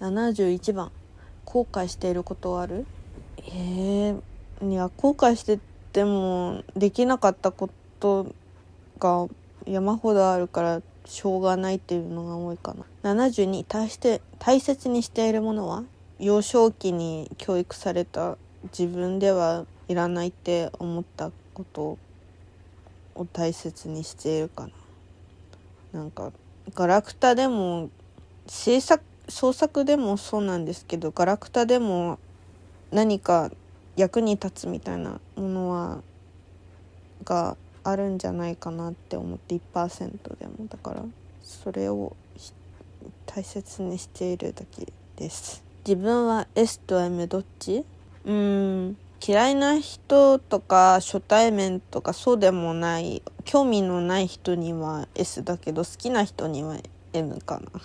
71番後悔していることはある？え。ー、いや後悔しててもできなかったことが山ほどあるからしょうがないっていうのが多いかな。72大して大切にしているものは幼少期に教育された自分ではいらないって思ったことを大切にしているかな。なんかガラクタでも制作創作でもそうなんですけどガラクタでも何か役に立つみたいなものはがあるんじゃないかなって思って1%でも。だからそれを大切にしているだけです。自分は S と M どっち？うん。嫌いな人とか初対面とかそうでもない興味のない人には S だけど好きな人には M かな